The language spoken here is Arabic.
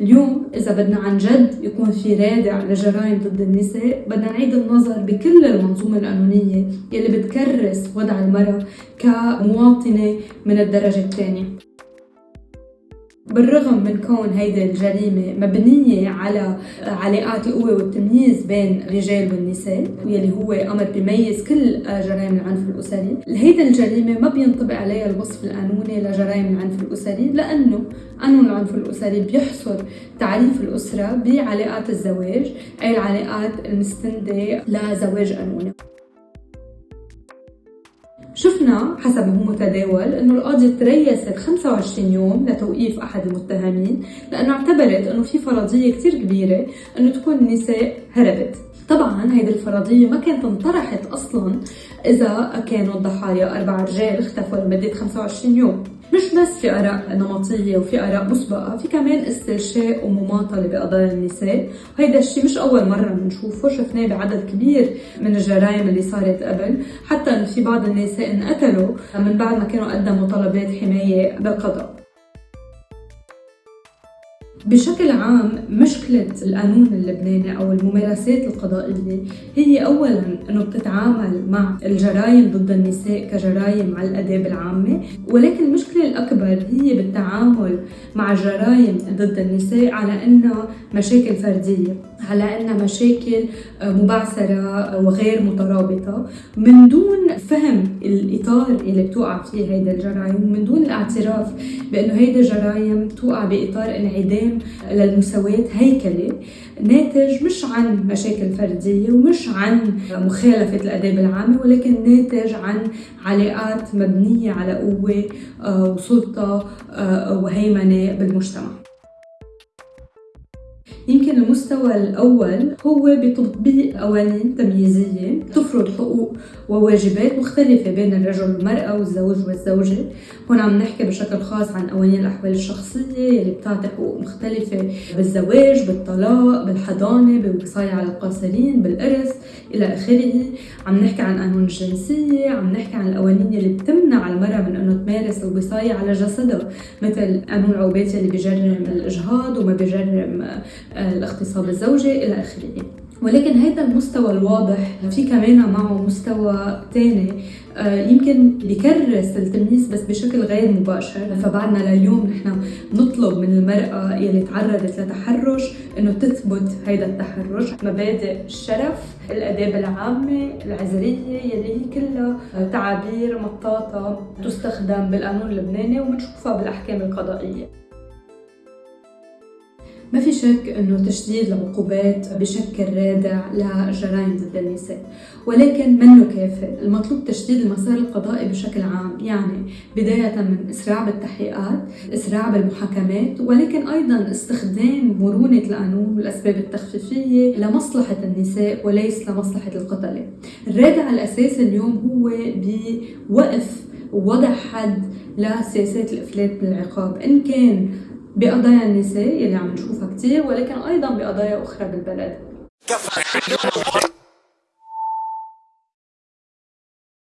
اليوم إذا بدنا عن جد يكون في رادع لجرائم ضد النساء بدنا نعيد النظر بكل المنظومة القانونية يلي بتكرس وضع المرأة كمواطنة من الدرجة الثانية. بالرغم من كون هيدي الجريمة مبنية على علاقات القوة والتمييز بين الرجال والنساء واللي هو أمر بيميز كل جرائم العنف الأسري هيدي الجريمة ما بينطبق عليها الوصف القانوني لجرائم العنف الأسري لأنه قانون العنف الأسري بيحصر تعريف الأسرة بعلاقات الزواج أي العلاقات المستندة لزواج قانوني. شفنا حسب هو متداول إنه القاضي تريست 25 يوم لتوقيف أحد المتهمين لأنه اعتبرت إنه في فرضية كثير كبيرة إنه تكون النساء هربت. طبعا هيدي الفرضية ما كانت انطرحت أصلا إذا كانوا الضحايا أربع رجال اختفوا لمدة 25 يوم. مش بس في آراء نمطية وفي آراء مسبقة في كمان استرشاء ومماطلة بقضايا النساء. وهيدا الشيء مش أول مرة بنشوفه شفناه بعدد كبير من الجرائم اللي صارت قبل. حتى في بعض النساء انقتلوا من بعد ما كانوا قدموا طلبات حماية بالقضاء. بشكل عام مشكلة القانون اللبناني أو الممارسات القضائية هي أولا أنه بتتعامل مع الجرائم ضد النساء كجرائم على الآداب العامة ولكن المشكلة الأكبر هي بالتعامل مع الجرائم ضد النساء على أنها مشاكل فردية على أنها مشاكل مبعثرة وغير مترابطة. من دون فهم الإطار اللي بتوقع فيه هيدا الجرائم ومن دون الاعتراف بأنه هيدا الجرائم توقع بإطار انعدام للمساواة هيكلي ناتج مش عن مشاكل فردية ومش عن مخالفة الآداب العامة ولكن ناتج عن علاقات مبنية على قوة آه، وسلطة آه، وهيمنة بالمجتمع. يمكن المستوى الأول هو بتطبيق قوانين تمييزية تفرض حقوق وواجبات مختلفة بين الرجل والمرأة والزوج والزوجة. هون عم نحكي بشكل خاص عن قوانين الأحوال الشخصية اللي بتعطي حقوق مختلفة بالزواج بالطلاق بالحضانة بالوصاية على القاصرين بالإرث إلى آخره. عم نحكي عن قانون الجنسية عم نحكي عن القوانين اللي بتمنع المرأة من أنه تمارس الوصاية على جسدها مثل قانون العوبات اللي بيجرم الإجهاض وما بيجرم الاغتصاب الزوجي إلى آخره. ولكن هذا المستوى الواضح في كمان معه مستوى ثاني آه، يمكن بكرس التمييز بس بشكل غير مباشر. فبعدنا لليوم نحن نطلب من المرأة يلي تعرضت لتحرش إنه تثبت هيدا التحرش. مبادئ الشرف الأداب العامة العذرية يلي هي كلها تعابير مطاطة تستخدم بالقانون اللبناني وبنشوفها بالأحكام القضائية. ما في شك أنه تشديد العقوبات بشكل رادع لجرائم ضد النساء ولكن منه كافي المطلوب تشديد المسار القضائي بشكل عام يعني بداية من إسراع بالتحقيقات إسراع بالمحاكمات ولكن أيضا استخدام مرونة القانون والأسباب التخفيفية لمصلحة النساء وليس لمصلحة القتلة الرادع الأساسي اليوم هو بوقف ووضع حد لسياسات الإفلات بالعقاب. إن كان بقضايا النساء يلي عم نشوفها كثير ولكن أيضا بقضايا أخرى بالبلد.